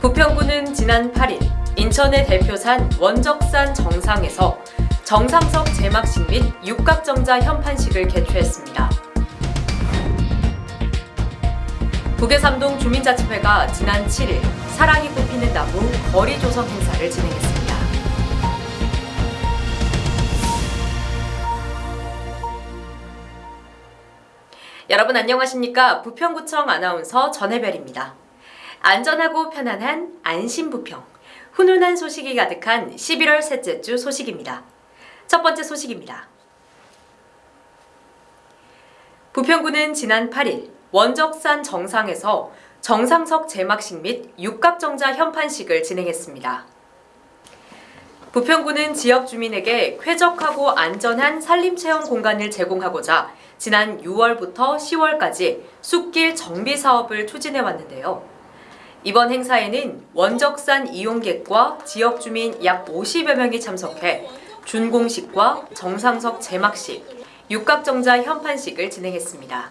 부평구는 지난 8일 인천의 대표산 원적산 정상에서 정상석 제막식 및 육각정자 현판식을 개최했습니다. 북해삼동 주민자치회가 지난 7일 사랑이 꽃피는 나무 거리 조성 행사를 진행했습니다. 여러분 안녕하십니까? 부평구청 아나운서 전혜별입니다. 안전하고 편안한 안심부평. 훈훈한 소식이 가득한 11월 셋째 주 소식입니다. 첫 번째 소식입니다. 부평구는 지난 8일 원적산 정상에서 정상석 제막식 및 육각정자 현판식을 진행했습니다. 부평구는 지역 주민에게 쾌적하고 안전한 산림체험 공간을 제공하고자 지난 6월부터 10월까지 숲길 정비 사업을 추진해 왔는데요. 이번 행사에는 원적산 이용객과 지역 주민 약 50여 명이 참석해 준공식과 정상석 제막식, 육각정자 현판식을 진행했습니다.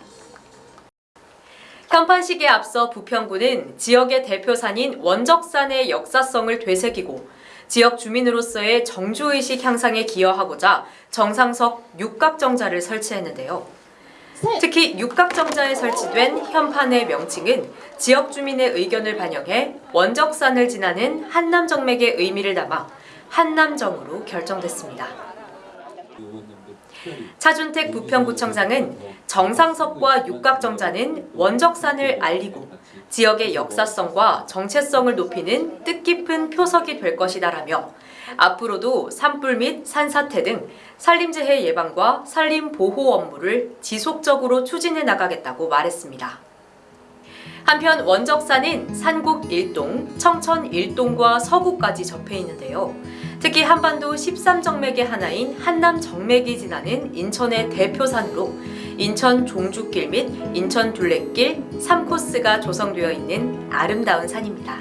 현판식에 앞서 부평구는 지역의 대표산인 원적산의 역사성을 되새기고 지역 주민으로서의 정주의식 향상에 기여하고자 정상석 육각정자를 설치했는데요. 특히 육각정자에 설치된 현판의 명칭은 지역 주민의 의견을 반영해 원적산을 지나는 한남정맥의 의미를 담아 한남정으로 결정됐습니다. 차준택 부평구청장은 정상석과 육각정자는 원적산을 알리고 지역의 역사성과 정체성을 높이는 뜻깊은 표석이 될 것이다라며 앞으로도 산불 및 산사태 등 산림재해 예방과 산림 보호 업무를 지속적으로 추진해 나가겠다고 말했습니다. 한편 원적산은 산국 1동, 청천 1동과 서구까지 접해 있는데요. 특히 한반도 13정맥의 하나인 한남 정맥이 지나는 인천의 대표산으로 인천 종주길 및 인천 둘레길 3코스가 조성되어 있는 아름다운 산입니다.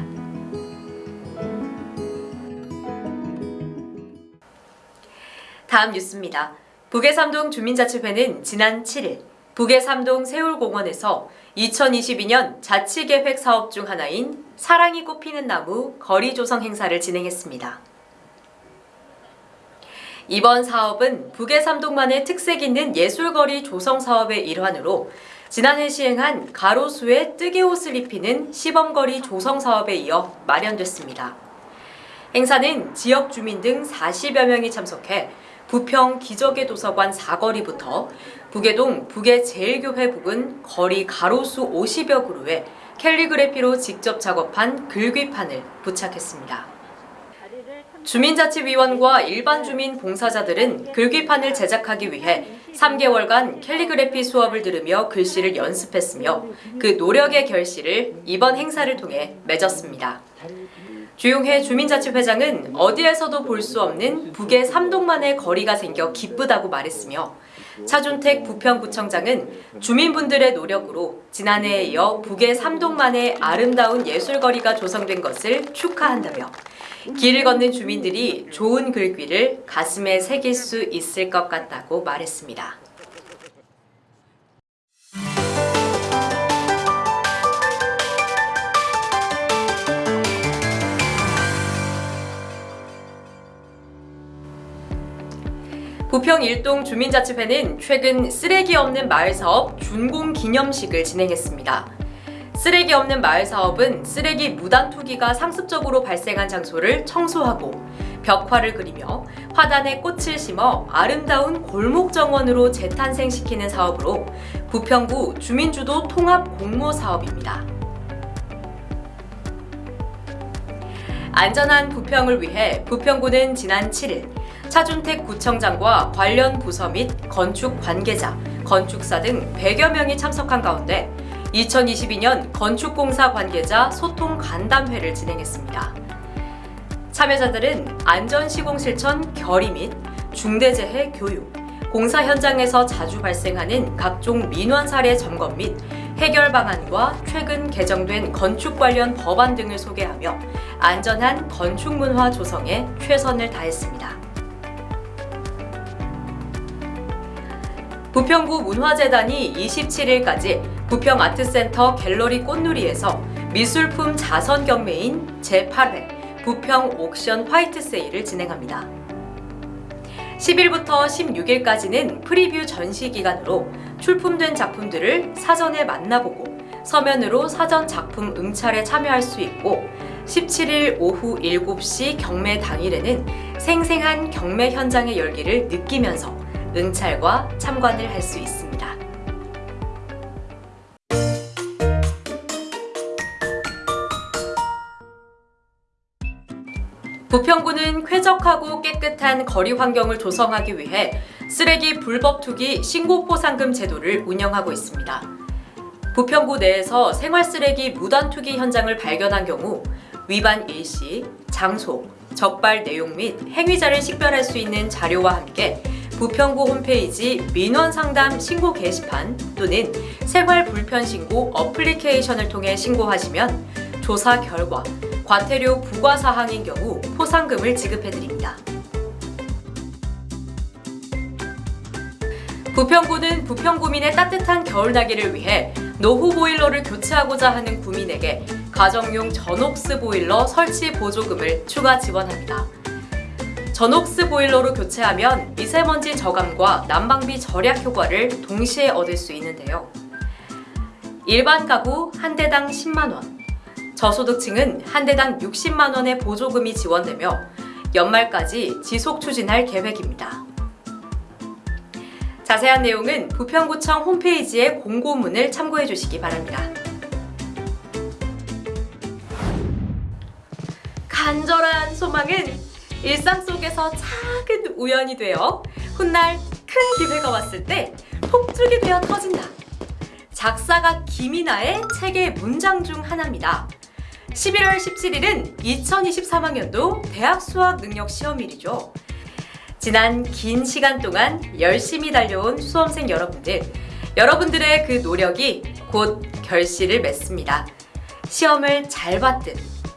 다음 뉴스입니다. 북해삼동 주민자치회는 지난 7일 북해삼동 세울공원에서 2022년 자치계획 사업 중 하나인 사랑이 꽃피는 나무 거리 조성 행사를 진행했습니다. 이번 사업은 북해삼동만의 특색 있는 예술거리 조성 사업의 일환으로 지난해 시행한 가로수에 뜨개 옷을 입히는 시범거리 조성 사업에 이어 마련됐습니다. 행사는 지역 주민 등 40여 명이 참석해 부평 기적의 도서관 사거리부터 북해동 북해제일교회 부근 거리 가로수 50여 그루에 캘리그래피로 직접 작업한 글귀판을 부착했습니다. 주민자치위원과 일반 주민 봉사자들은 글귀판을 제작하기 위해 3개월간 캘리그래피 수업을 들으며 글씨를 연습했으며 그 노력의 결실을 이번 행사를 통해 맺었습니다. 주용해 주민자치회장은 어디에서도 볼 수 없는 북의 삼동만의 거리가 생겨 기쁘다고 말했으며 차준택 부평구청장은 주민분들의 노력으로 지난해에 이어 북의 삼동만의 아름다운 예술거리가 조성된 것을 축하한다며 길을 걷는 주민들이 좋은 글귀를 가슴에 새길 수 있을 것 같다고 말했습니다. 부평 일동 주민자치회는 최근 쓰레기 없는 마을 사업 준공 기념식을 진행했습니다. 쓰레기 없는 마을 사업은 쓰레기 무단 투기가 상습적으로 발생한 장소를 청소하고 벽화를 그리며 화단에 꽃을 심어 아름다운 골목 정원으로 재탄생시키는 사업으로 부평구 주민주도 통합 공모 사업입니다. 안전한 부평을 위해 부평구는 지난 7일 차준택 구청장과 관련 부서 및 건축 관계자, 건축사 등 100여 명이 참석한 가운데 2022년 건축공사 관계자 소통 간담회를 진행했습니다. 참여자들은 안전시공 실천 결의 및 중대재해 교육, 공사 현장에서 자주 발생하는 각종 민원 사례 점검 및 해결 방안과 최근 개정된 건축 관련 법안 등을 소개하며 안전한 건축 문화 조성에 최선을 다했습니다. 부평구 문화재단이 27일까지 부평 아트센터 갤러리 꽃누리에서 미술품 자선 경매인 제8회 부평 옥션 화이트 세일을 진행합니다. 10일부터 16일까지는 프리뷰 전시 기간으로 출품된 작품들을 사전에 만나보고 서면으로 사전 작품 응찰에 참여할 수 있고 17일 오후 7시 경매 당일에는 생생한 경매 현장의 열기를 느끼면서 응찰과 참관을 할 수 있습니다. 부평구는 쾌적하고 깨끗한 거리 환경을 조성하기 위해 쓰레기 불법 투기 신고 포상금 제도를 운영하고 있습니다. 부평구 내에서 생활 쓰레기 무단 투기 현장을 발견한 경우 위반 일시, 장소, 적발 내용 및 행위자를 식별할 수 있는 자료와 함께 부평구 홈페이지 민원 상담 신고 게시판 또는 생활 불편 신고 어플리케이션을 통해 신고하시면 조사 결과 과태료 부과 사항인 경우 포상금을 지급해드립니다. 부평구는 부평구민의 따뜻한 겨울나기를 위해 노후 보일러를 교체하고자 하는 구민에게 가정용 전옥스 보일러 설치 보조금을 추가 지원합니다. 전옥스 보일러로 교체하면 미세먼지 저감과 난방비 절약 효과를 동시에 얻을 수 있는데요. 일반 가구 한 대당 10만 원, 저소득층은 한 대당 60만 원의 보조금이 지원되며 연말까지 지속 추진할 계획입니다. 자세한 내용은 부평구청 홈페이지의 공고문을 참고해 주시기 바랍니다. 간절한 소망은 일상 속에서 작은 우연이 되어 훗날 큰 기회가 왔을 때 폭죽이 되어 터진다. 작사가 김이나의 책의 문장 중 하나입니다. 11월 17일은 2023학년도 대학 수학 능력 시험일이죠. 지난 긴 시간 동안 열심히 달려온 수험생 여러분들, 여러분들의 그 노력이 곧 결실을 맺습니다. 시험을 잘 봤든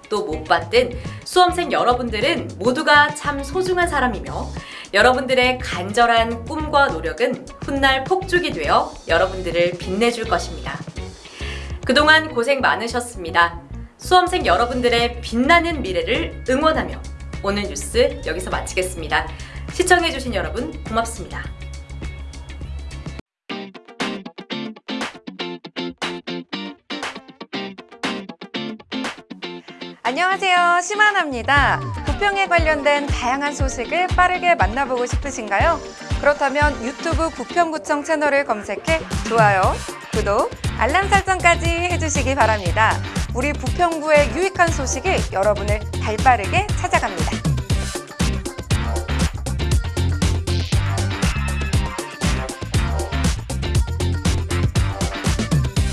또 못 봤든 수험생 여러분들은 모두가 참 소중한 사람이며 여러분들의 간절한 꿈과 노력은 훗날 폭죽이 되어 여러분들을 빛내줄 것입니다. 그동안 고생 많으셨습니다. 수험생 여러분들의 빛나는 미래를 응원하며 오늘 뉴스 여기서 마치겠습니다. 시청해주신 여러분 고맙습니다. 안녕하세요. 심하나입니다. 부평에 관련된 다양한 소식을 빠르게 만나보고 싶으신가요? 그렇다면 유튜브 부평구청 채널을 검색해 좋아요, 구독, 알람 설정까지 해주시기 바랍니다. 우리 부평구의 유익한 소식이 여러분을 발빠르게 찾아갑니다.